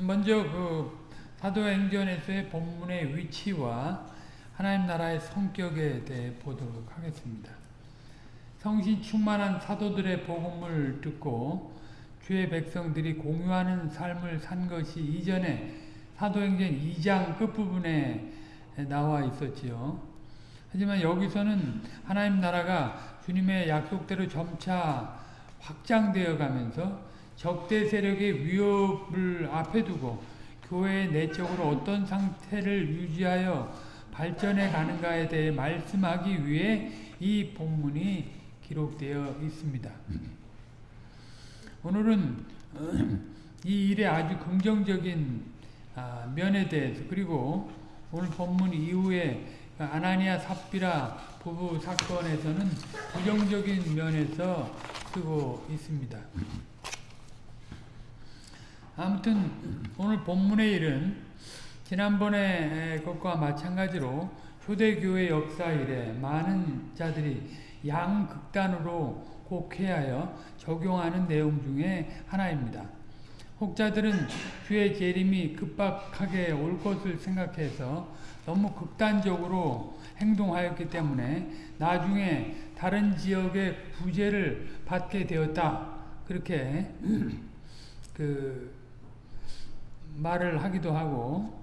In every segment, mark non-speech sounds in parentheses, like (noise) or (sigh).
먼저 그 사도행전에서의 본문의 위치와 하나님 나라의 성격에 대해 보도록 하겠습니다. 성신 충만한 사도들의 복음을 듣고 주의 백성들이 공유하는 삶을 산 것이 이전에 사도행전 2장 끝부분에 나와 있었지요. 하지만 여기서는 하나님 나라가 주님의 약속대로 점차 확장되어 가면서 적대 세력의 위협을 앞에 두고 교회의 내적으로 어떤 상태를 유지하여 발전해 가는가에 대해 말씀하기 위해 이 본문이 기록되어 있습니다. 오늘은 이 일의 아주 긍정적인 면에 대해서 그리고 오늘 본문 이후에 아나니아 삽비라 부부 사건에서는 부정적인 면에서 쓰고 있습니다. 아무튼 오늘 본문의 일은 지난번에 것과 마찬가지로 초대교회 역사 이래 많은 자들이 양극단으로 곡해하여 적용하는 내용 중에 하나입니다. 혹자들은 주의 재림이 급박하게 올 것을 생각해서 너무 극단적으로 행동하였기 때문에 나중에 다른 지역의 구제를 받게 되었다. 그렇게 (clears throat) 그 말을 하기도 하고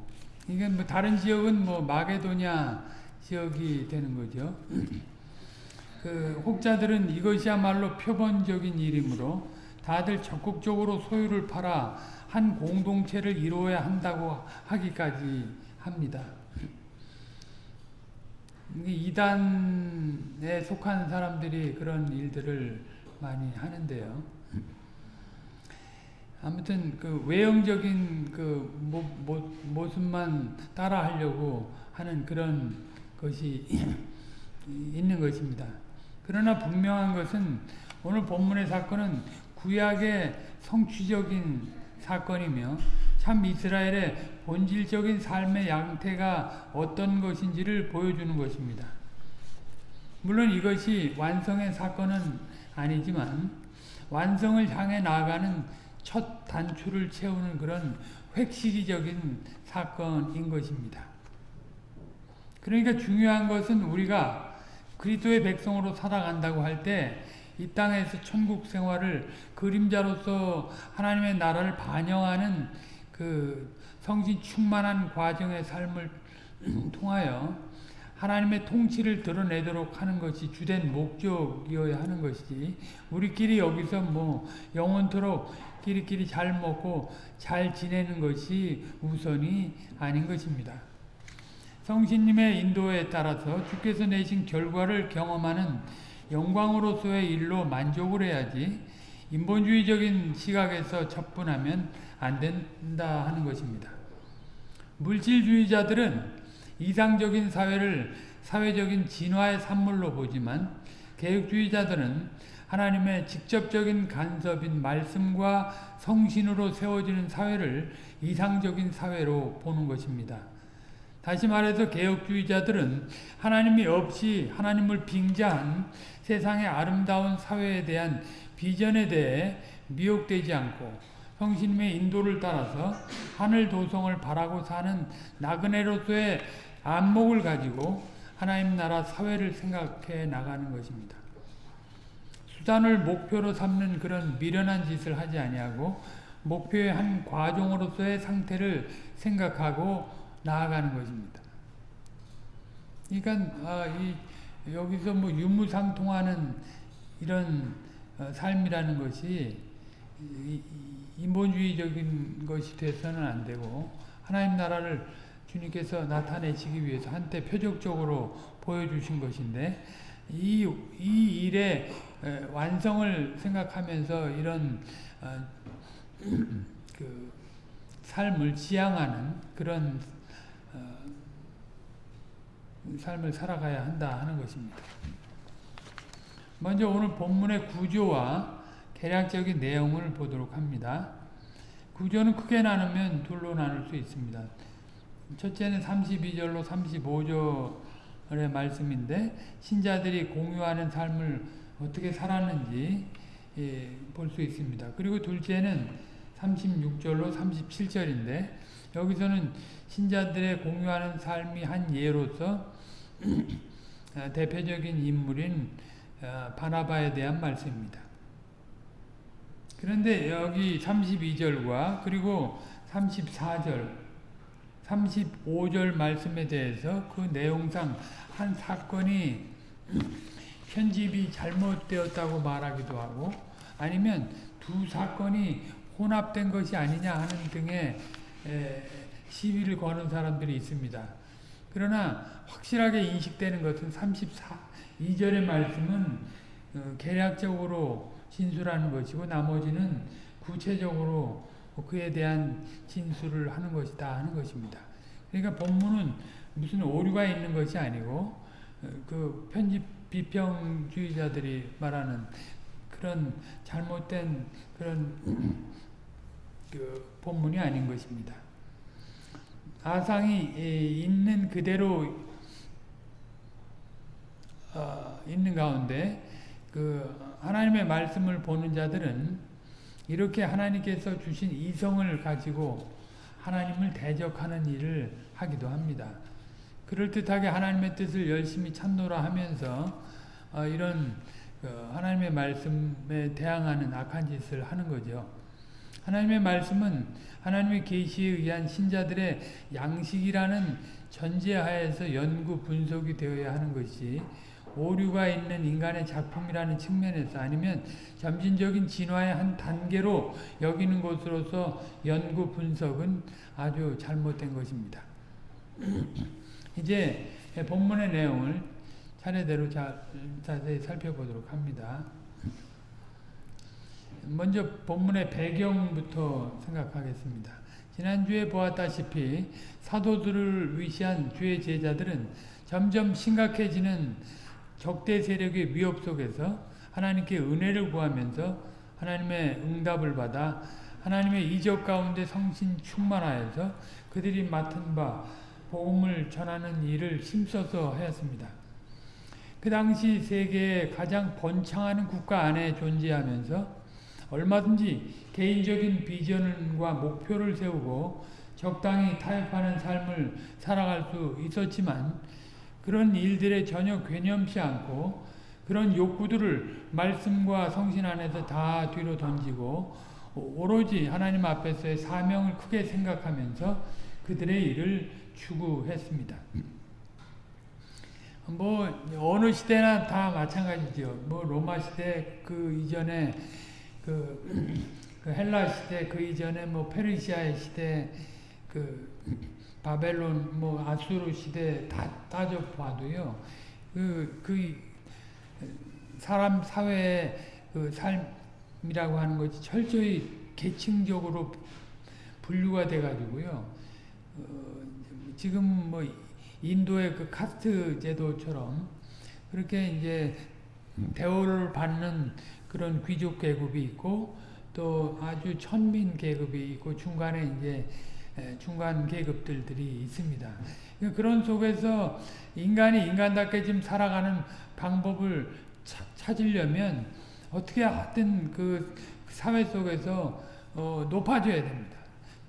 이게 뭐 다른 지역은 뭐 마게도냐 지역이 되는 거죠. (clears throat) 그 혹자들은 이것이야말로 표본적인 일이므로 다들 적극적으로 소유를 팔아 한 공동체를 이루어야 한다고 하기까지 합니다. 이단에 속한 사람들이 그런 일들을 많이 하는데요. 아무튼 그 외형적인 그 모, 모, 모습만 따라 하려고 하는 그런 것이 (clears throat) 있는 것입니다. 그러나 분명한 것은 오늘 본문의 사건은 구약의 성취적인 사건이며 참 이스라엘의 본질적인 삶의 양태가 어떤 것인지를 보여주는 것입니다. 물론 이것이 완성의 사건은 아니지만 완성을 향해 나아가는 첫 단추를 채우는 그런 획시기적인 사건인 것입니다. 그러니까 중요한 것은 우리가 그리스도의 백성으로 살아간다고 할 때 이 땅에서 천국 생활을 그림자로서 하나님의 나라를 반영하는 그 성신 충만한 과정의 삶을 (clears throat) 통하여 하나님의 통치를 드러내도록 하는 것이 주된 목적이어야 하는 것이지 우리끼리 여기서 뭐 영원토록 끼리끼리 잘 먹고 잘 지내는 것이 우선이 아닌 것입니다. 성신님의 인도에 따라서 주께서 내신 결과를 경험하는 영광으로서의 일로 만족을 해야지 인본주의적인 시각에서 접근하면 안 된다 하는 것입니다. 물질주의자들은 이상적인 사회를 사회적인 진화의 산물로 보지만 개혁주의자들은 하나님의 직접적인 간섭인 말씀과 성신으로 세워지는 사회를 이상적인 사회로 보는 것입니다. 다시 말해서 개혁주의자들은 하나님이 없이 하나님을 빙자한 세상의 아름다운 사회에 대한 비전에 대해 미혹되지 않고 성신님의 인도를 따라서 하늘 도성을 바라고 사는 나그네로서의 안목을 가지고 하나님 나라 사회를 생각해 나가는 것입니다. 수단을 목표로 삼는 그런 미련한 짓을 하지 아니하고 목표의 한 과정으로서의 상태를 생각하고 나아가는 것입니다. 그러니까 아, 이, 여기서 뭐 유무상통하는 이런 어, 삶이라는 것이 인본주의적인 것이 돼서는 안 되고 하나님 나라를 주님께서 나타내시기 위해서 한때 표적적으로 보여주신 것인데 이, 이 일의 완성을 생각하면서 이런 어, (clears throat) 그 삶을 지향하는 그런 어, 삶을 살아가야 한다 하는 것입니다. 먼저 오늘 본문의 구조와 개략적인 내용을 보도록 합니다. 구조는 크게 나누면 둘로 나눌 수 있습니다. 첫째는 32절로 35절의 말씀인데 신자들이 공유하는 삶을 어떻게 살았는지 예, 볼 수 있습니다. 그리고 둘째는 36절로 37절인데 여기서는 신자들의 공유하는 삶이 한 예로서 어, (clears throat) 대표적인 인물인 어, 바나바에 대한 말씀입니다. 그런데 여기 32절과 그리고 34절, 35절 말씀에 대해서 그 내용상 한 사건이 (clears throat) 편집이 잘못되었다고 말하기도 하고 아니면 두 사건이 혼합된 것이 아니냐 하는 등의 시비를 거는 사람들이 있습니다. 그러나 확실하게 인식되는 것은 34, 2절의 말씀은 어, 계략적으로 진술하는 것이고 나머지는 구체적으로 그에 대한 진술을 하는 것이다 하는 것입니다. 그러니까 본문은 무슨 오류가 있는 것이 아니고 어, 그 편집 비평주의자들이 말하는 그런 잘못된 그런 (clears throat) 그 본문이 아닌 것입니다. 아상이 있는 그대로 어, 있는 가운데 그 하나님의 말씀을 보는 자들은 이렇게 하나님께서 주신 이성을 가지고 하나님을 대적하는 일을 하기도 합니다. 그럴듯하게 하나님의 뜻을 열심히 찾노라 하면서 어, 이런 어, 하나님의 말씀에 대항하는 악한 짓을 하는 거죠. 하나님의 말씀은 하나님의 계시에 의한 신자들의 양식이라는 전제하에서 연구 분석이 되어야 하는 것이 오류가 있는 인간의 작품이라는 측면에서 아니면 점진적인 진화의 한 단계로 여기는 것으로서 연구 분석은 아주 잘못된 것입니다. 이제 본문의 내용을 차례대로 자, 자세히 살펴보도록 합니다. 먼저 본문의 배경부터 생각하겠습니다. 지난주에 보았다시피 사도들을 위시한 주의 제자들은 점점 심각해지는 적대 세력의 위협 속에서 하나님께 은혜를 구하면서 하나님의 응답을 받아 하나님의 이적 가운데 성신 충만하여서 그들이 맡은 바 복음을 전하는 일을 힘써서 하였습니다. 그 당시 세계에 가장 번창하는 국가 안에 존재하면서 얼마든지 개인적인 비전과 목표를 세우고 적당히 타협하는 삶을 살아갈 수 있었지만 그런 일들에 전혀 괴념치 않고 그런 욕구들을 말씀과 성신 안에서 다 뒤로 던지고 오로지 하나님 앞에서의 사명을 크게 생각하면서 그들의 일을 추구했습니다. 뭐 어느 시대나 다 마찬가지죠. 뭐 로마 시대 그 이전에 그, 그 헬라 시대 그 이전에 뭐 페르시아 시대 그 바벨론 뭐 아수르 시대 다 따져 봐도요. 그, 그 사람 사회의 그 삶이라고 하는 것이 철저히 계층적으로 분류가 돼 가지고요. 어, 지금 뭐 인도의 그 카스트 제도처럼 그렇게 이제 대우를 받는 그런 귀족 계급이 있고 또 아주 천민 계급이 있고 중간에 이제 중간 계급들이 있습니다. 그러니까 그런 속에서 인간이 인간답게 지금 살아가는 방법을 차, 찾으려면 어떻게 하든 그 사회 속에서 어, 높아져야 됩니다.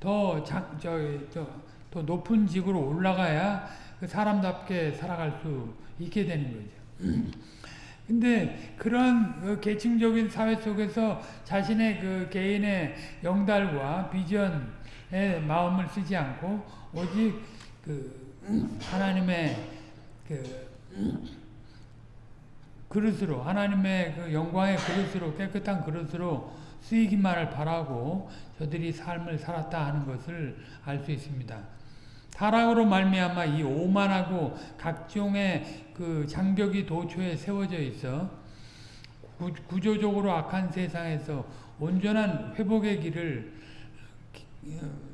더, 자, 저, 저, 더 높은 직으로 올라가야 그 사람답게 살아갈 수 있게 되는 거죠. (clears throat) 근데 그런 그 계층적인 사회 속에서 자신의 그 개인의 영달과 비전에 마음을 쓰지 않고 오직 그 하나님의 그 그릇으로 하나님의 그 영광의 그릇으로 깨끗한 그릇으로 쓰이기만을 바라고 저들이 삶을 살았다 하는 것을 알 수 있습니다. 타락으로 말미암아 이 오만하고 각종의 그 장벽이 도초에 세워져 있어 구, 조적으로 악한 세상에서 온전한 회복의 길을 어,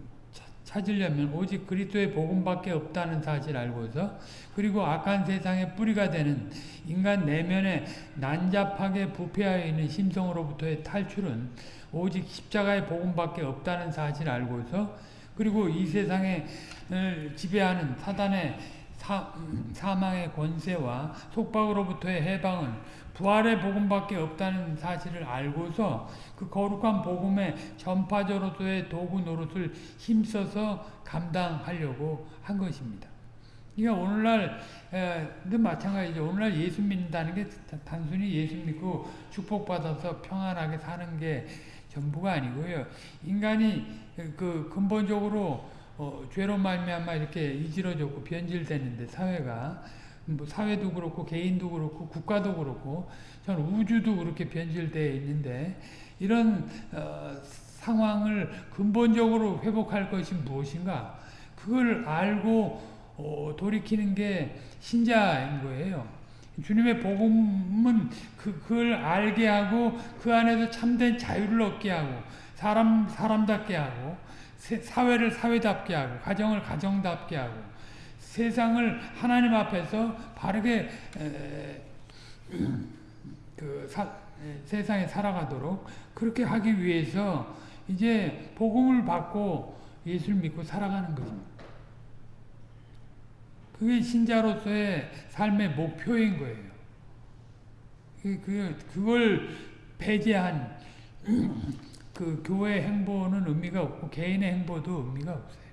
찾으려면 오직 그리스도의 복음밖에 없다는 사실 알고서 그리고 악한 세상의 뿌리가 되는 인간 내면에 난잡하게 부패하여 있는 심성으로부터의 탈출은 오직 십자가의 복음밖에 없다는 사실 알고서 그리고 이 세상에 지배하는 사단의 사, 사망의 권세와 속박으로부터의 해방은 부활의 복음밖에 없다는 사실을 알고서 그 거룩한 복음의 전파자로서의 도구 노릇을 힘써서 감당하려고 한 것입니다. 그러니까 오늘날도 마찬가지죠. 오늘날 예수 믿는다는 게 단순히 예수 믿고 축복받아서 평안하게 사는 게 전부가 아니고요. 인간이 그 근본적으로 어, 죄로 말미암아 이렇게 이지러졌고 변질되는데 사회가 뭐 사회도 그렇고 개인도 그렇고 국가도 그렇고 전 우주도 그렇게 변질되어 있는데 이런 어, 상황을 근본적으로 회복할 것이 무엇인가 그걸 알고 어, 돌이키는 게 신자인 거예요. 주님의 복음은 그, 그걸 알게 하고 그 안에서 참된 자유를 얻게 하고 사람 사람답게 하고 사회를 사회답게 하고 가정을 가정답게 하고 세상을 하나님 앞에서 바르게 에, 그 사, 세상에 살아가도록 그렇게 하기 위해서 이제 복음을 받고 예수를 믿고 살아가는 것입니다. 그게 신자로서의 삶의 목표인 거예요. 그, 그걸 배제한 (clears throat) 그 교회 행보는 의미가 없고 개인의 행보도 의미가 없어요.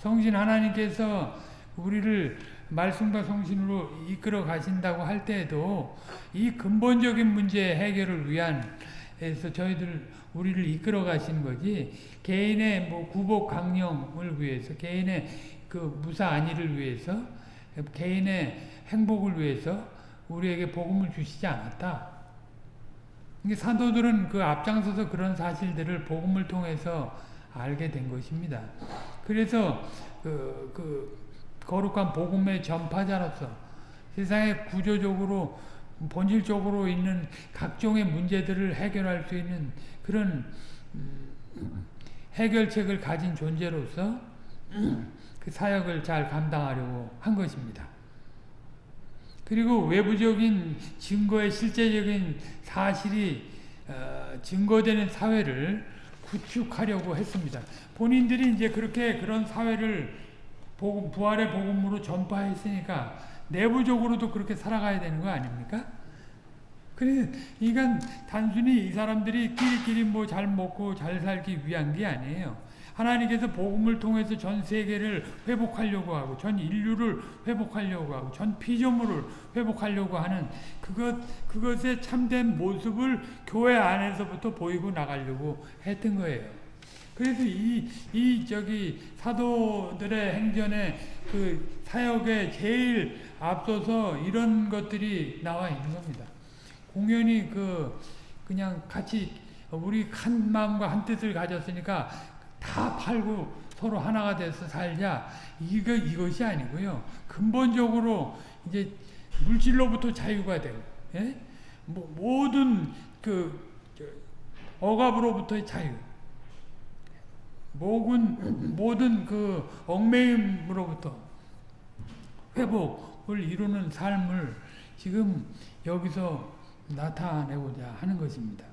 성신 하나님께서 우리를 말씀과 성신으로 이끌어 가신다고 할 때에도 이 근본적인 문제 해결을 위한 에서 저희들 우리를 이끌어 가신 거지 개인의 뭐 구복 강령을 위해서 개인의 그 무사 안위를 위해서 개인의 행복을 위해서 우리에게 복음을 주시지 않았다. 사도들은 그 앞장서서 그런 사실들을 복음을 통해서 알게 된 것입니다. 그래서 그, 그 거룩한 복음의 전파자로서 세상에 구조적으로 본질적으로 있는 각종의 문제들을 해결할 수 있는 그런 음, 해결책을 가진 존재로서 (clears throat) 그 사역을 잘 감당하려고 한 것입니다. 그리고 외부적인 증거의 실제적인 사실이 어, 증거되는 사회를 구축하려고 했습니다. 본인들이 이제 그렇게 그런 사회를 복음, 부활의 복음으로 전파했으니까 내부적으로도 그렇게 살아가야 되는 거 아닙니까? 그래, 이건 단순히 이 사람들이 끼리끼리 뭐 잘 먹고 잘 살기 위한 게 아니에요. 하나님께서 복음을 통해서 전 세계를 회복하려고 하고 전 인류를 회복하려고 하고 전 피조물을 회복하려고 하는 그것 그것의 참된 모습을 교회 안에서부터 보이고 나가려고 했던 거예요. 그래서 이, 이 저기 사도들의 행전에 그 사역에 제일 앞서서 이런 것들이 나와 있는 겁니다. 공연히 그 그냥 같이 우리 한 마음과 한 뜻을 가졌으니까 다 팔고 서로 하나가 돼서 살자. 이거, 이것이 아니고요. 근본적으로 이제 물질로부터 자유가 되고, 예? 뭐, 모든 그, 억압으로부터의 자유. 모든, 모든 그 얽매임으로부터 회복을 이루는 삶을 지금 여기서 나타내고자 하는 것입니다.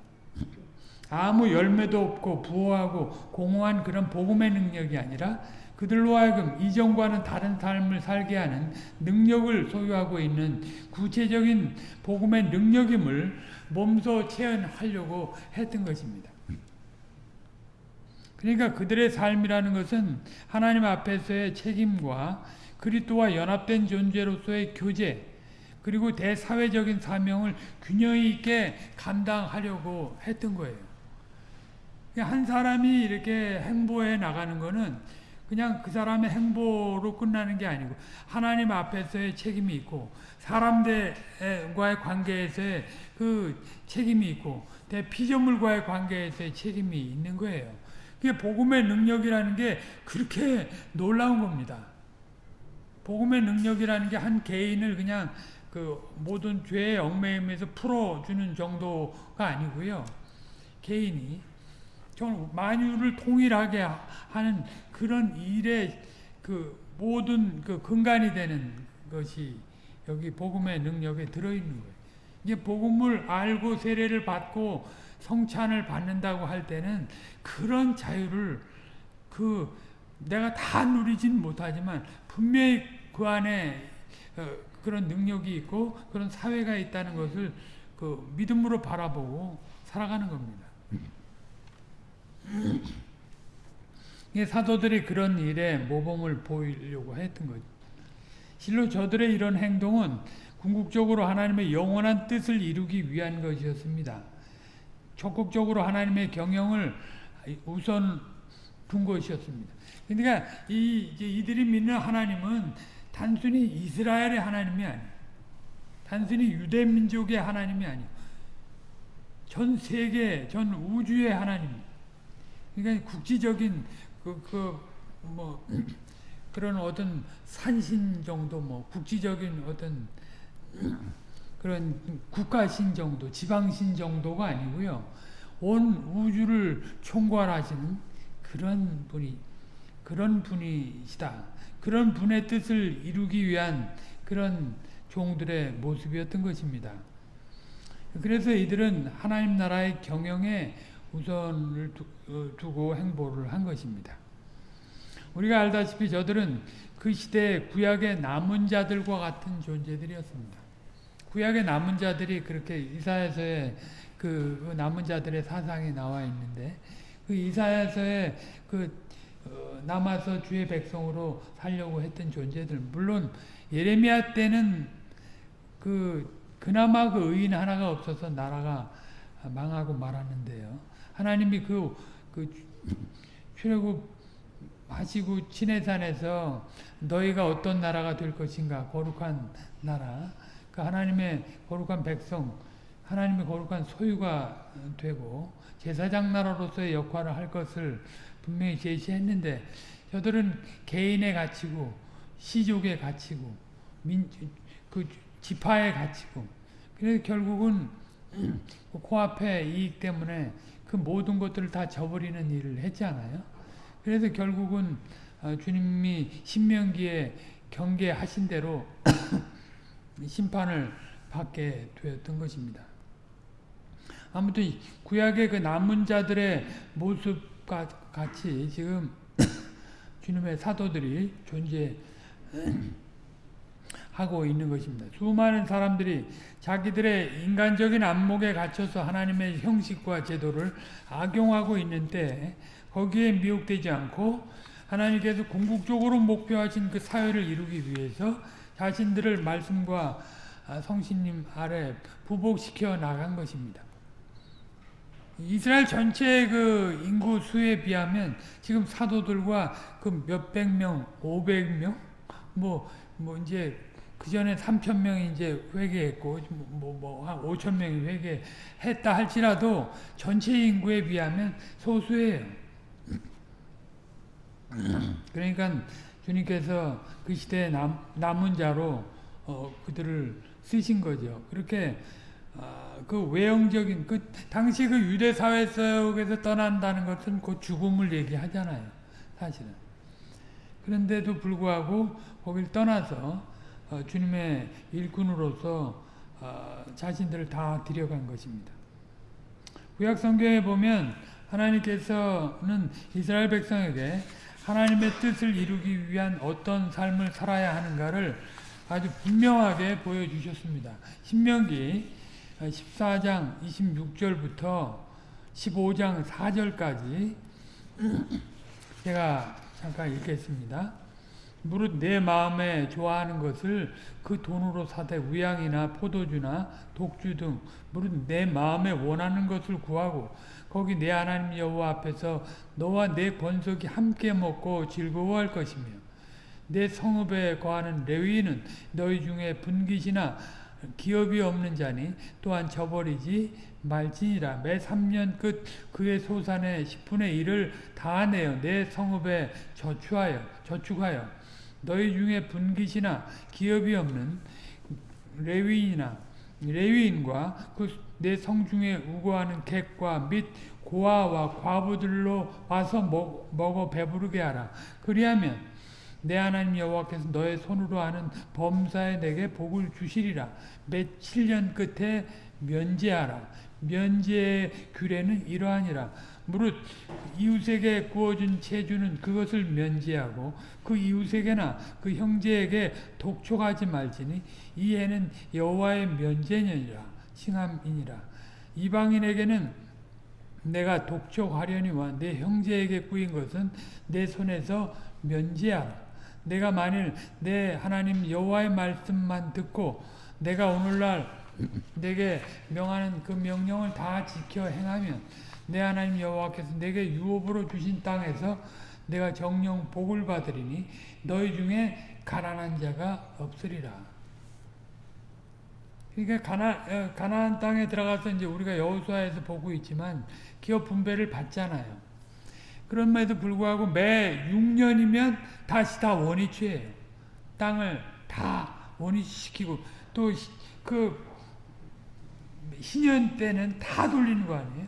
아무 열매도 없고 부호하고 공허한 그런 복음의 능력이 아니라 그들로 하여금 이전과는 다른 삶을 살게 하는 능력을 소유하고 있는 구체적인 복음의 능력임을 몸소 체현하려고 했던 것입니다. 그러니까 그들의 삶이라는 것은 하나님 앞에서의 책임과 그리스도와 연합된 존재로서의 교제 그리고 대사회적인 사명을 균형 있게 감당하려고 했던 거예요. 한 사람이 이렇게 행보해 나가는 거는 그냥 그 사람의 행보로 끝나는 게 아니고 하나님 앞에서의 책임이 있고 사람들과의 관계에서의 그 책임이 있고 대피조물과의 관계에서의 책임이 있는 거예요. 그게 복음의 능력이라는 게 그렇게 놀라운 겁니다. 복음의 능력이라는 게 한 개인을 그냥 그 모든 죄의 얽매임에서 풀어주는 정도가 아니고요. 개인이 정 만유를 통일하게 하는 그런 일의 그 모든 그 근간이 되는 것이 여기 복음의 능력에 들어있는 거예요. 이제 복음을 알고 세례를 받고 성찬을 받는다고 할 때는 그런 자유를 그 내가 다 누리진 못하지만 분명히 그 안에 어 그런 능력이 있고 그런 사회가 있다는 것을 그 믿음으로 바라보고 살아가는 겁니다. 이 사도들이 그런 일에 모범을 보이려고 했던 거죠. 실로 저들의 이런 행동은 궁극적으로 하나님의 영원한 뜻을 이루기 위한 것이었습니다. 적극적으로 하나님의 경영을 우선 둔 것이었습니다. 그러니까 이 이들이 믿는 하나님은 단순히 이스라엘의 하나님이 아니에요. 단순히 유대 민족의 하나님이 아니에요. 전 세계, 전 우주의 하나님. 그러니까 국지적인 그, 그, 뭐, (clears throat) 그런 어떤 산신 정도, 뭐, 국지적인 어떤 그런 국가신 정도, 지방신 정도가 아니고요. 온 우주를 총괄하시는 그런 분이, 그런 분이시다. 그런 분의 뜻을 이루기 위한 그런 종들의 모습이었던 것입니다. 그래서 이들은 하나님 나라의 경영에 우선을 어, 두고 행보를 한 것입니다. 우리가 알다시피 저들은 그 시대의 구약의 남은 자들과 같은 존재들이었습니다. 구약의 남은 자들이 그렇게 이사야서에 그 남은 자들의 사상이 나와 있는데 그 이사야서에 그 어, 남아서 주의 백성으로 살려고 했던 존재들 물론 예레미야 때는 그 그나마 그 의인 하나가 없어서 나라가 망하고 말았는데요. 하나님이 그, 그 출애굽 하시고 친해산에서 너희가 어떤 나라가 될 것인가 거룩한 나라 그 하나님의 거룩한 백성 하나님의 거룩한 소유가 되고 제사장 나라로서의 역할을 할 것을 분명히 제시했는데 저들은 개인의 가치고 시족의 가치고 민, 그 지파의 가치고 그래서 결국은 그 코앞의 이익 때문에 그 모든 것들을 다 저버리는 일을 했잖아요. 그래서 결국은 어, 주님이 신명기에 경계하신 대로 심판을 받게 되었던 것입니다. 아무튼 구약의 그 남은 자들의 모습과 같이 지금 (coughs) 주님의 사도들이 존재 하고 있는 것입니다. 수많은 사람들이 자기들의 인간적인 안목에 갇혀서 하나님의 형식과 제도를 악용하고 있는데 거기에 미혹되지 않고 하나님께서 궁극적으로 목표하신 그 사회를 이루기 위해서 자신들을 말씀과 성신님 아래 부복시켜 나간 것입니다. 이스라엘 전체의 그 인구 수에 비하면 지금 사도들과 그 몇백 명, 오백 명, 뭐, 뭐 이제 그 전에 3천 명이 이제 회개했고 뭐 뭐한 5천 명이 회개했다 할지라도 전체 인구에 비하면 소수예요. 그러니까 주님께서 그 시대에 남, 남은 자로 어, 그들을 쓰신 거죠. 그렇게 어, 그 외형적인 그 당시 그 유대 사회 속에서 떠난다는 것은 그 죽음을 얘기하잖아요. 사실은. 그런데도 불구하고 거길 떠나서 어, 주님의 일꾼으로서 어, 자신들을 다 들여간 것입니다. 구약 성경에 보면 하나님께서는 이스라엘 백성에게 하나님의 뜻을 이루기 위한 어떤 삶을 살아야 하는가를 아주 분명하게 보여주셨습니다. 신명기 14장 26절부터 15장 4절까지 제가 잠깐 읽겠습니다. 무릇 내 마음에 좋아하는 것을 그 돈으로 사되 위양이나 포도주나 독주 등 무릇 내 마음에 원하는 것을 구하고 거기 내 하나님 여호와 앞에서 너와 내 권속이 함께 먹고 즐거워할 것이며 내 성읍에 거하는 레위인은 너희 중에 분깃이나 기업이 없는 자니 또한 저버리지 말지니라. 매 3년 끝 그의 소산의 10분의 1을 다 내어 내 성읍에 저축하여 저축하여 너희 중에 분깃이나 기업이 없는 레위인이나 레위인과 그 내 성중에 우거하는 객과 및 고아와 과부들로 와서 먹, 먹어 배부르게 하라. 그리하면 내 하나님 여호와께서 너의 손으로 하는 범사에 내게 복을 주시리라. 몇 7년 끝에 면제하라. 면제의 규례는 이러하니라. 무릇 이웃에게 구워준 채주는 그것을 면제하고 그 이웃에게나 그 형제에게 독촉하지 말지니 이 해는 여호와의 면제년이라 칭함이니라. 이방인에게는 내가 독촉하려니와 내 형제에게 꾸인 것은 내 손에서 면제하라. 내가 만일 내 하나님 여호와의 말씀만 듣고 내가 오늘날 내게 명하는 그 명령을 다 지켜 행하면 내 하나님 여호와께서 내게 유업으로 주신 땅에서 내가 정령 복을 받으리니 너희 중에 가난한 자가 없으리라. 그러니까 가나 어, 가나안 땅에 들어가서 이제 우리가 여호수아에서 보고 있지만 기업 분배를 받잖아요. 그럼에도 불구하고 매 6년이면 다시 다 원위치예요. 땅을 다 원위치시키고 또 그 신년 때는 다 돌리는 거 아니에요?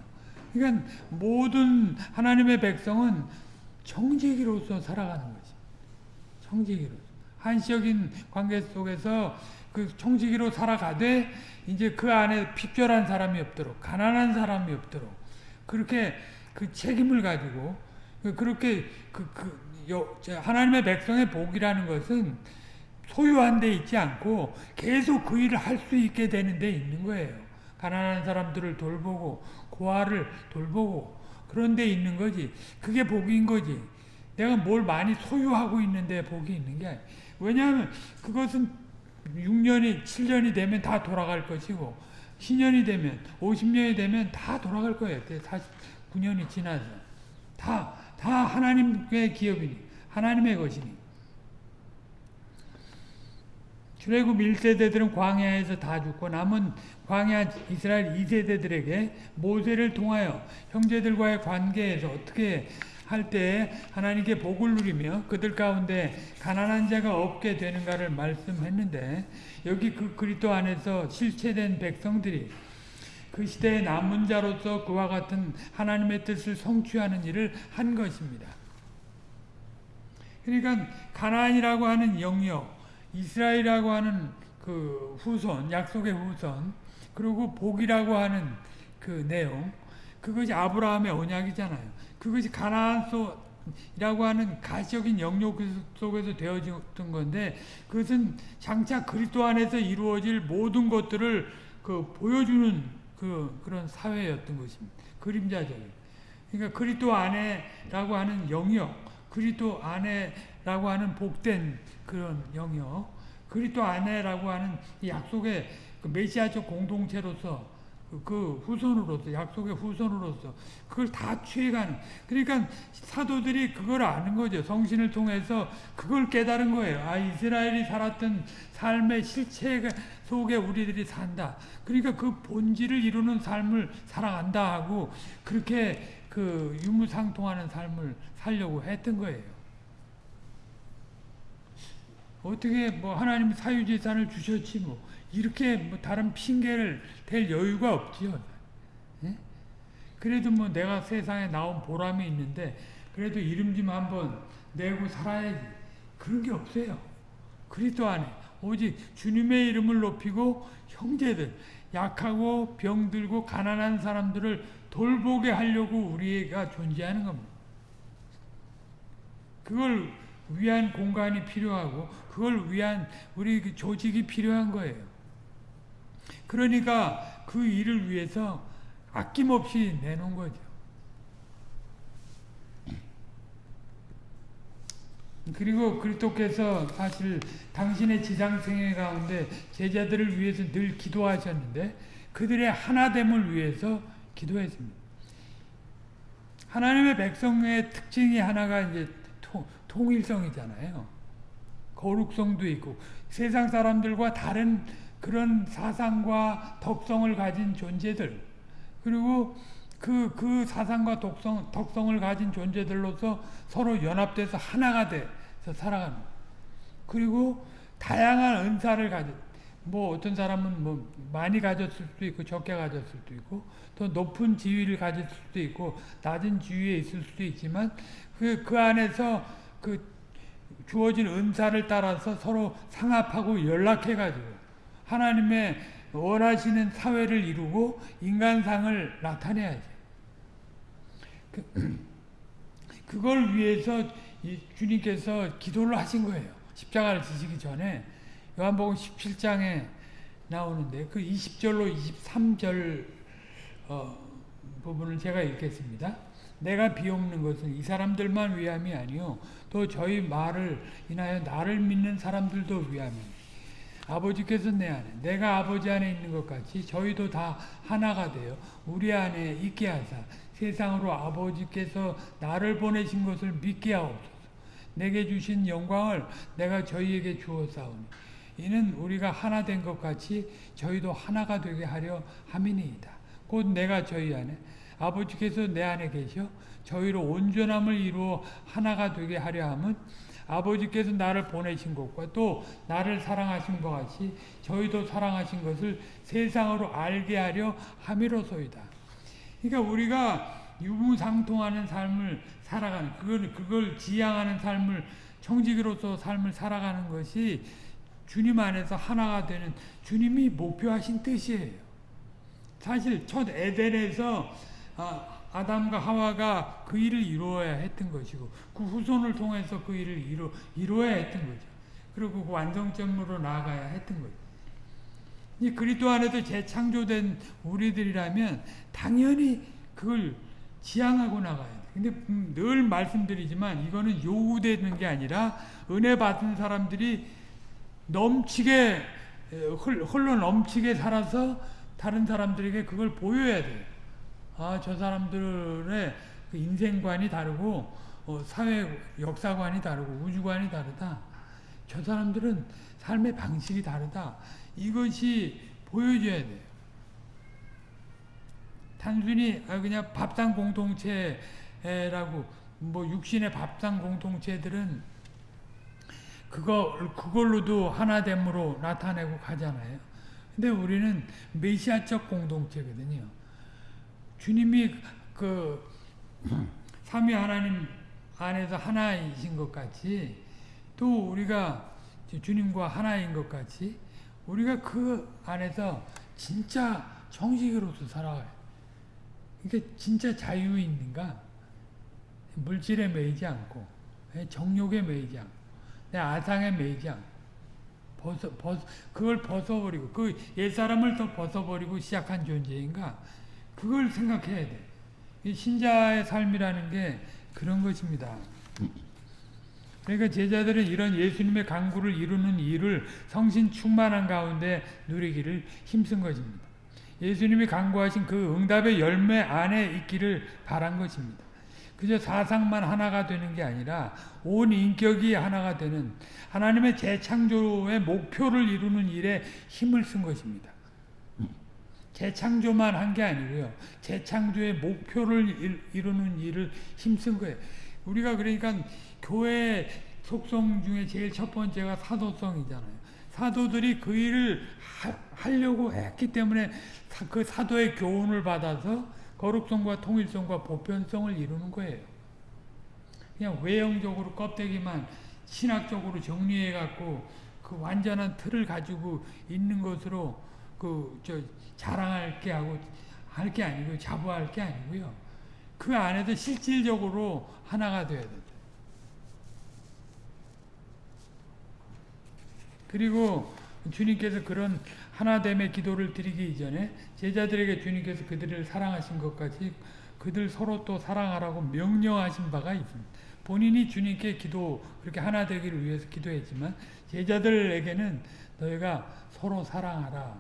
그러니까 모든 하나님의 백성은 정직이로서 살아가는 거지. 정직이로. 한시적인 관계 속에서 그 청지기로 살아가되 이제 그 안에 핍절한 사람이 없도록 가난한 사람이 없도록 그렇게 그 책임을 가지고 그렇게 그, 그 하나님의 백성의 복이라는 것은 소유한 데 있지 않고 계속 그 일을 할 수 있게 되는 데 있는 거예요. 가난한 사람들을 돌보고 고아를 돌보고 그런 데 있는 거지. 그게 복인 거지. 내가 뭘 많이 소유하고 있는데 복이 있는 게 아니야. 왜냐하면 그것은 6년이 7년이 되면 다 돌아갈 것이고 신년이 되면 50년이 되면 다 돌아갈 거예요. 49년이 지나서 다, 다 하나님의 기업이니 하나님의 것이니 출애굽 1세대들은 광야에서 다 죽고 남은 광야 이스라엘 2세대들에게 모세를 통하여 형제들과의 관계에서 어떻게 할때 하나님께 복을 누리며 그들 가운데 가난한 자가 없게 되는가를 말씀했는데 여기 그 그리스도 안에서 실체된 백성들이 그 시대의 남은 자로서 그와 같은 하나님의 뜻을 성취하는 일을 한 것입니다. 그러니까 가나안이라고 하는 영역, 이스라엘이라고 하는 그 후손, 약속의 후손, 그리고 복이라고 하는 그 내용, 그것이 아브라함의 언약이잖아요. 그것이 가나안 속이라고 하는 가시적인 영역 속에서 되어졌던 건데 그것은 장차 그리스도 안에서 이루어질 모든 것들을 그 보여주는 그 그런 사회였던 것입니다. 그림자적인. 그러니까 그리스도 안에라고 하는 영역, 그리스도 안에라고 하는 복된 그런 영역, 그리스도 안에라고 하는 약속의 그 메시아적 공동체로서 그 후손으로서 약속의 후손으로서 그걸 다 취해가는. 그러니까 사도들이 그걸 아는 거죠. 성신을 통해서 그걸 깨달은 거예요. 아 이스라엘이 살았던 삶의 실체 속에 우리들이 산다. 그러니까 그 본질을 이루는 삶을 살아간다 하고 그렇게 그 유무상통하는 삶을 살려고 했던 거예요 어떻게 뭐 하나님 사유재산을 주셨지 뭐 이렇게 뭐 다른 핑계를 댈 여유가 없지요. 예? 그래도 뭐 내가 세상에 나온 보람이 있는데 그래도 이름 좀 한번 내고 살아야지. 그런 게 없어요. 그리스도 안에 오직 주님의 이름을 높이고 형제들 약하고 병들고 가난한 사람들을 돌보게 하려고 우리가 존재하는 겁니다. 그걸 위한 공간이 필요하고 그걸 위한 우리 그 조직이 필요한 거예요. 그러니까 그 일을 위해서 아낌없이 내놓은 거죠. 그리고 그리스도께서 사실 당신의 지상생애 가운데 제자들을 위해서 늘 기도하셨는데 그들의 하나됨을 위해서 기도했습니다. 하나님의 백성의 특징이 하나가 이제 통, 통일성이잖아요. 거룩성도 있고 세상 사람들과 다른 그런 사상과 덕성을 가진 존재들 그리고 그, 그 사상과 독성, 덕성을 가진 존재들로서 서로 연합돼서 하나가 돼서 살아가는 그리고 다양한 은사를 가진 뭐 어떤 사람은 뭐 많이 가졌을 수도 있고 적게 가졌을 수도 있고 또 높은 지위를 가질 수도 있고 낮은 지위에 있을 수도 있지만 그, 그 안에서 그 주어진 은사를 따라서 서로 상합하고 연락해가지고 하나님의 원하시는 사회를 이루고 인간상을 나타내야지. 그, (clears throat) 그걸 위해서 주님께서 기도를 하신 거예요. 십자가를 지시기 전에 요한복음 17장에 나오는데 그 20절로 23절 어, 부분을 제가 읽겠습니다. 내가 비옵는 것은 이 사람들만 위함이 아니요. 또 저희 말을 인하여 나를 믿는 사람들도 위함이니 아버지께서 내 안에 내가 아버지 안에 있는 것 같이 저희도 다 하나가 되어 우리 안에 있게 하사 세상으로 아버지께서 나를 보내신 것을 믿게 하옵소서. 내게 주신 영광을 내가 저희에게 주었사오니 이는 우리가 하나 된 것 같이 저희도 하나가 되게 하려 함이니이다. 곧 내가 저희 안에 아버지께서 내 안에 계셔 저희로 온전함을 이루어 하나가 되게 하려 함은 아버지께서 나를 보내신 것과 또 나를 사랑하신 것 같이 저희도 사랑하신 것을 세상으로 알게 하려 함이로소이다. 그러니까 우리가 유무상통하는 삶을 살아가는 그걸 그걸 지향하는 삶을 청지기로서 삶을 살아가는 것이 주님 안에서 하나가 되는 주님이 목표하신 뜻이에요. 사실 첫 에덴에서 아, 아담과 하와가 그 일을 이루어야 했던 것이고 그 후손을 통해서 그 일을 이루, 이루어야 했던 거죠. 그리고 그 완성점으로 나아가야 했던 거죠. 이 그리스도 안에서 재창조된 우리들이라면 당연히 그걸 지향하고 나가야 돼. 근데 음, 늘 말씀드리지만 이거는 요구되는 게 아니라 은혜 받은 사람들이 넘치게 흘러 넘치게 살아서 다른 사람들에게 그걸 보여야 돼요. 아, 저 사람들의 그 인생관이 다르고 어, 사회 역사관이 다르고 우주관이 다르다. 저 사람들은 삶의 방식이 다르다. 이것이 보여줘야 돼요. 단순히 아, 그냥 밥상 공동체라고 뭐 육신의 밥상 공동체들은 그거 그걸로도 하나됨으로 나타내고 가잖아요. 근데 우리는 메시아적 공동체거든요. 주님이 그 삼위 하나님 안에서 하나이신 것 같이 또 우리가 주님과 하나인 것 같이 우리가 그 안에서 진짜 정식으로서 살아가요. 이게 진짜 자유 있는가? 물질에 매이지 않고 정욕에 매이지 않고 내 아상에 매이지 않고 벗어, 벗, 그걸 벗어버리고 그 옛사람을 또 벗어버리고 시작한 존재인가? 그걸 생각해야 돼. 신자의 삶이라는 게 그런 것입니다. 그러니까 제자들은 이런 예수님의 강구를 이루는 일을 성신 충만한 가운데 누리기를 힘쓴 것입니다. 예수님이 강구하신 그 응답의 열매 안에 있기를 바란 것입니다. 그저 사상만 하나가 되는 게 아니라 온 인격이 하나가 되는 하나님의 재창조의 목표를 이루는 일에 힘을 쓴 것입니다. 재창조만 한 게 아니고요. 재창조의 목표를 이루는 일을 힘쓴 거예요. 우리가 그러니까 교회 속성 중에 제일 첫 번째가 사도성이잖아요. 사도들이 그 일을 하, 려고 했기 때문에 그 사도의 교훈을 받아서 거룩성과 통일성과 보편성을 이루는 거예요. 그냥 외형적으로 껍데기만 신학적으로 정리해 갖고 그 완전한 틀을 가지고 있는 것으로 그저 자랑할 게 하고 할 게 아니고 자부할 게 아니고요. 그 안에서 실질적으로 하나가 돼야 된다. 그리고 주님께서 그런 하나됨의 기도를 드리기 이전에 제자들에게 주님께서 그들을 사랑하신 것 같이 그들 서로 또 사랑하라고 명령하신 바가 있습니다. 본인이 주님께 기도 그렇게 하나 되기를 위해서 기도했지만 제자들에게는 너희가 서로 사랑하라.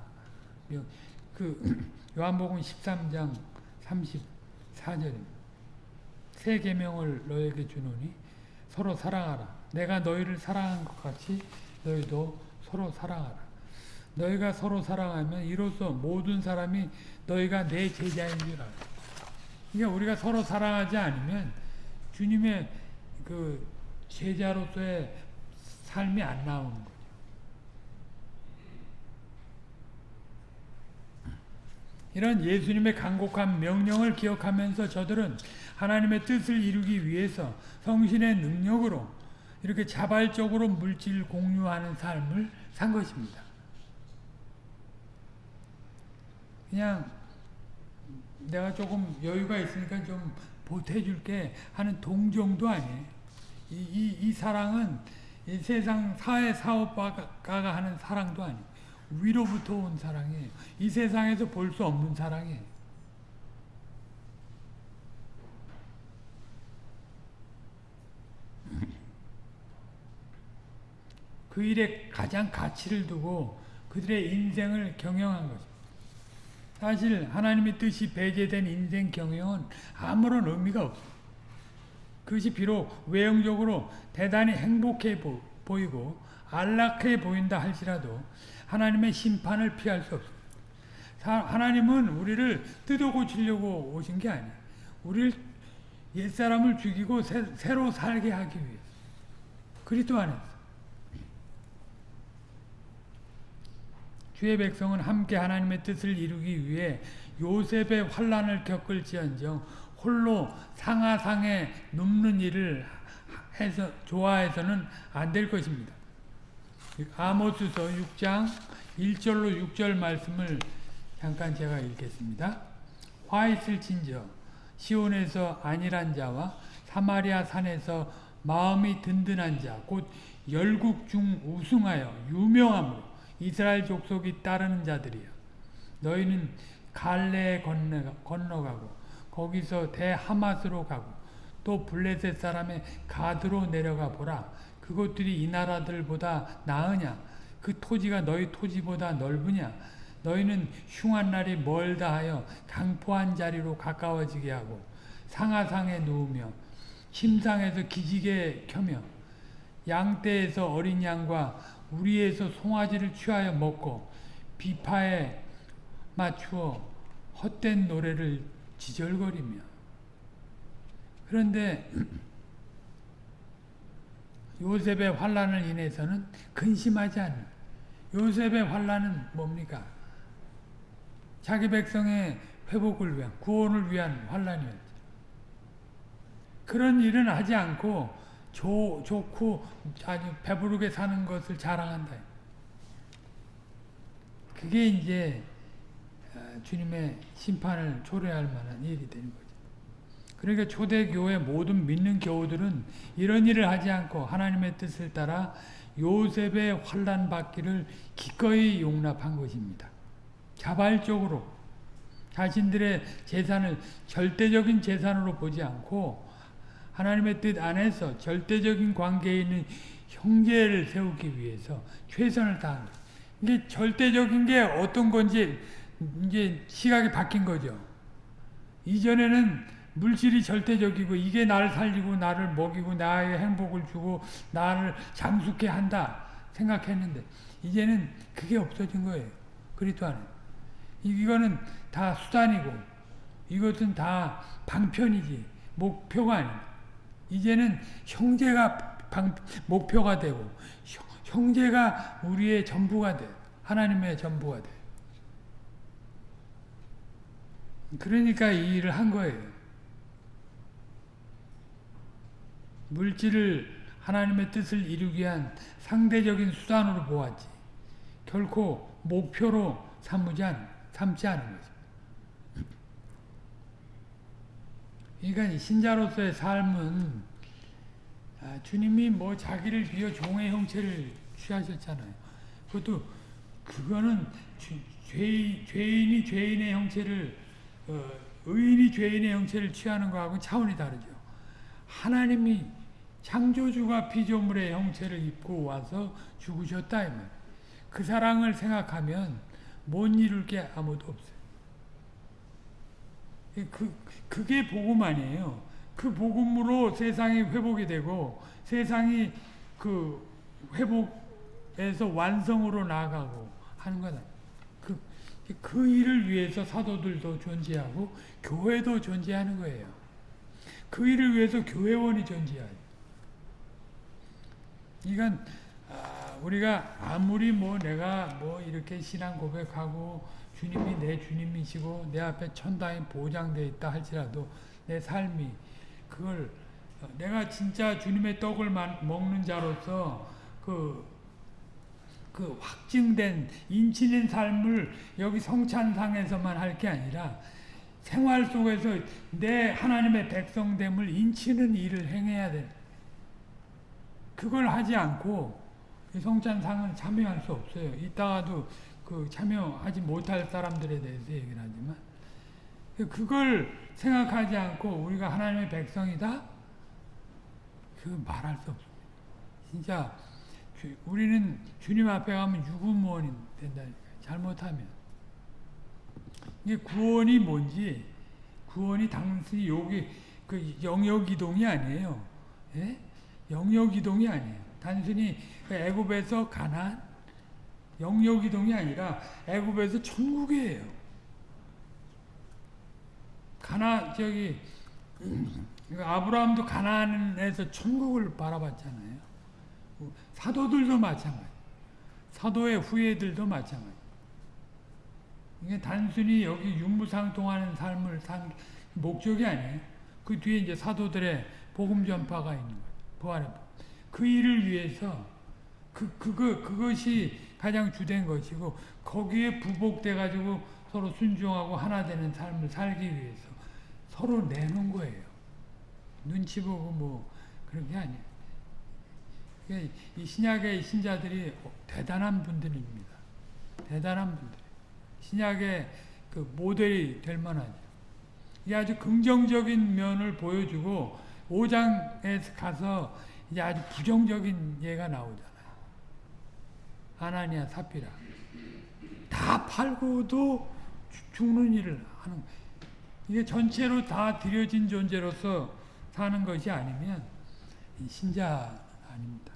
그 요한복음 13장 34절입니다. 새 계명을 너에게 주노니 서로 사랑하라. 내가 너희를 사랑한 것 같이 너희도 서로 사랑하라. 너희가 서로 사랑하면 이로써 모든 사람이 너희가 내 제자인 줄 알아. 그러니까 우리가 서로 사랑하지 않으면 주님의 그 제자로서의 삶이 안 나오는 거예요. 이런 예수님의 간곡한 명령을 기억하면서 저들은 하나님의 뜻을 이루기 위해서 성신의 능력으로 이렇게 자발적으로 물질 공유하는 삶을 산 것입니다. 그냥 내가 조금 여유가 있으니까 좀 보태줄게 하는 동정도 아니에요. 이, 이, 이 사랑은 이 세상 사회 사업가가 하는 사랑도 아니에요. 위로부터 온 사랑이에요. 이 세상에서 볼 수 없는 사랑이에요. (laughs) 그 일에 가장 가치를 두고 그들의 인생을 경영한 거죠. 사실 하나님의 뜻이 배제된 인생 경영은 아무런 의미가 없어요. 그것이 비록 외형적으로 대단히 행복해 보, 보이고 안락해 보인다 할지라도 하나님의 심판을 피할 수 없습니다. 하나님은 우리를 뜯어 고치려고 오신 게 아니에요. 우리를 옛사람을 죽이고 새, 로 살게 하기 위해 그리스도 안에서 주의 백성은 함께 하나님의 뜻을 이루기 위해 요셉의 환란을 겪을지언정 홀로 상하상에 눕는 일을 해서 좋아해서는 안 될 것입니다. 아모스서 6장 1절로 6절 말씀을 잠깐 제가 읽겠습니다. 화 있을 진저 시온에서 안일한 자와 사마리아 산에서 마음이 든든한 자 곧 열국 중 우승하여 유명함으로 이스라엘 족속이 따르는 자들이여 너희는 갈레에 건너가고 거기서 대하마스로 가고 또 블레셋 사람의 가드로 내려가 보라. 그곳들이 이 나라들보다 나으냐? 그 토지가 너희 토지보다 넓으냐? 너희는 흉한 날이 멀다 하여 강포한 자리로 가까워지게 하고 상하상에 누우며 침상에서 기지개 켜며 양떼에서 어린 양과 우리에서 송아지를 취하여 먹고 비파에 맞추어 헛된 노래를 지절거리며 그런데 요셉의 환란을 인해서는 근심하지 않는 요셉의 환란은 뭡니까? 자기 백성의 회복을 위한 구원을 위한 환란이었죠. 그런 일은 하지 않고 조, 좋고 아주 배부르게 사는 것을 자랑한다. 그게 이제 주님의 심판을 초래할 만한 일이 되는 거죠. 그러니까 초대교회 모든 믿는 교우들은 이런 일을 하지 않고 하나님의 뜻을 따라 요셉의 환란 받기를 기꺼이 용납한 것입니다. 자발적으로 자신들의 재산을 절대적인 재산으로 보지 않고 하나님의 뜻 안에서 절대적인 관계에 있는 형제를 세우기 위해서 최선을 다한 이게 절대적인 게 어떤 건지 이제 시각이 바뀐 거죠. 이전에는 물질이 절대적이고 이게 나를 살리고 나를 먹이고 나의 행복을 주고 나를 장숙해 한다 생각했는데 이제는 그게 없어진 거예요. 그리스도 안에. 이거는 다 수단이고 이것은 다 방편이지 목표가 아니다. 이제는 형제가 방, 목표가 되고 형 제가 우리의 전부가 돼. 하나님의 전부가 돼. 그러니까 이 일을 한 거예요. 물질을 하나님의 뜻을 이루기 위한 상대적인 수단으로 보았지. 결코 목표로 삼지, 않, 삼지 않은 거죠. 그러니까 신자로서의 삶은 아, 주님이 뭐 자기를 비워 종의 형체를 취하셨잖아요. 그것도 그거는 죄, 죄인이 죄인의 형체를 어, 의인이 죄인의 형체를 취하는 것하고 차원이 다르죠. 하나님이 창조주가 피조물의 형체를 입고 와서 죽으셨다 이 말. 그 사랑을 생각하면 못 이룰 게 아무도 없어요. 그 그게 복음 아니에요. 그 복음으로 세상이 회복이 되고 세상이 그 회복에서 완성으로 나아가고 하는 거다. 그 일을 위해서 사도들도 존재하고 교회도 존재하는 거예요. 그 일을 위해서 교회원이 존재하죠. 이건 아, 우리가 아무리 뭐 내가 뭐 이렇게 신앙 고백하고 주님이 내 주님이시고 내 앞에 천당이 보장되어 있다 할지라도 내 삶이 그걸 내가 진짜 주님의 떡을 먹는 자로서 그그 확증된 인치는 삶을 여기 성찬상에서만 할 게 아니라 생활 속에서 내 하나님의 백성됨을 인치는 일을 행해야 돼. 그걸 하지 않고 성찬상은 참여할 수 없어요. 이따가도 그 참여하지 못할 사람들에 대해서 얘기를 하지만 그걸 생각하지 않고 우리가 하나님의 백성이다? 그 말할 수 없습니다. 진짜 주- 우리는 주님 앞에 가면 유구무원이 된다니까 잘못하면 이게 구원이 뭔지 구원이 단순히 여기 그 영역 이동이 아니에요. 예? 영역 이동이 아니에요. 단순히 그 애굽에서 가난 영역 이동이 아니라 애굽에서 천국이에요. 가나 저기 아브라함도 가나안에서 천국을 바라봤잖아요. 사도들도 마찬가지. 사도의 후예들도 마찬가지. 이게 단순히 여기 윤무상통하는 삶을 산 목적이 아니에요. 그 뒤에 이제 사도들의 복음 전파가 있는 거예요. 복음. 그 일을 위해서 그 그거 그것이 가장 주된 것이고 거기에 부복돼 가지고 서로 순종하고 하나 되는 삶을 살기 위해서 서로 내는 거예요. 눈치 보고 뭐 그런 게 아니에요. 이 신약의 신자들이 대단한 분들입니다. 대단한 분들. 신약의 그 모델이 될 만하죠. 이 아주 긍정적인 면을 보여주고 5장에 가서 이제 아주 부정적인 예가 나오잖아요. 아나니아 사피라. 다 팔고도 죽- 죽는 일을 하는. 이게 전체로 다 들여진 존재로서 사는 것이 아니면 이 신자 아닙니다.